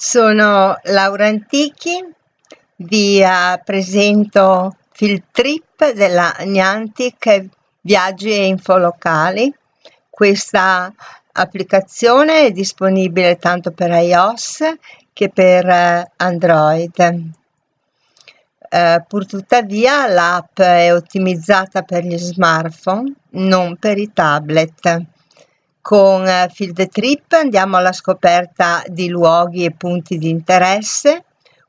Sono Laura Antichi, vi uh, presento Filtrip della Niantic Viaggi e Infolocali. Questa applicazione è disponibile tanto per iOS che per uh, Android. Uh, purtuttavia l'app è ottimizzata per gli smartphone, non per i tablet con eh, Field Trip andiamo alla scoperta di luoghi e punti di interesse.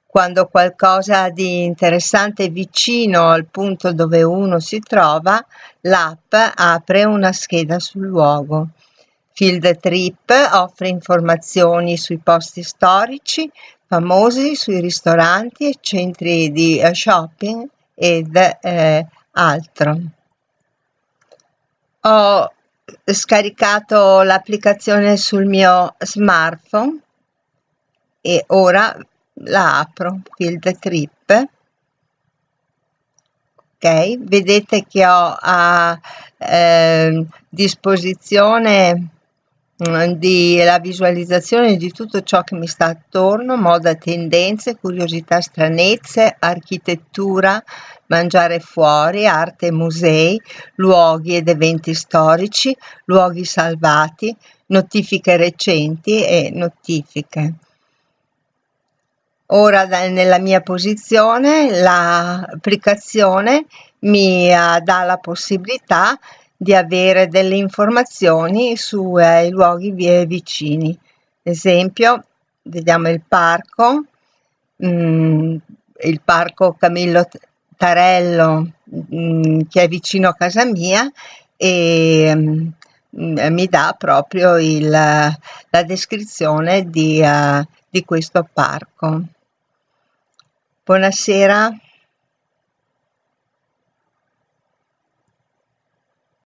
Quando qualcosa di interessante è vicino al punto dove uno si trova, l'app apre una scheda sul luogo. Field Trip offre informazioni sui posti storici, famosi, sui ristoranti e centri di eh, shopping ed eh, altro. Ho scaricato l'applicazione sul mio smartphone e ora la apro, Field Trip. Ok, vedete che ho a eh, disposizione mm, di la visualizzazione di tutto ciò che mi sta attorno, moda, tendenze, curiosità, stranezze, architettura, mangiare fuori, arte e musei, luoghi ed eventi storici, luoghi salvati, notifiche recenti e notifiche. Ora nella mia posizione l'applicazione mi uh, dà la possibilità di avere delle informazioni sui eh, luoghi vicini. Esempio, vediamo il parco, mm, il parco Camillo Tarello mh, mm, che è vicino a casa mia e mh, mm, mi dà proprio il, la descrizione di, uh, di questo parco. Buonasera.